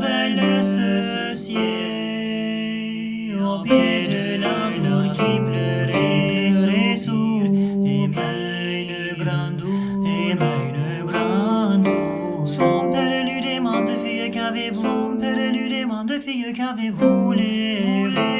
belle ce ciel, au pied de l'arbre qui pleurait, pleurait sous, et une grande eau, et une grande eau. Son père lui demande, fille, qu'avez-vous, son père lui demande, fille, qu'avez-vous, voulez-vous,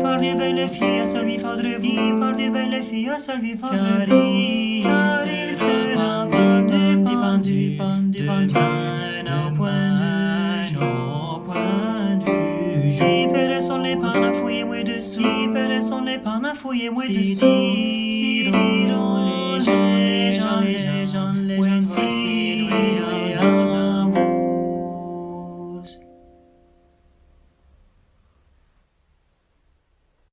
par des belles filles, ça lui faudrait vie par des belles filles, ça lui faudrait car il sera pendu, pendu, pendu, pendu, au point du au point du jour. Son les pannes dessous, son les pannes fouillés, moi dessous,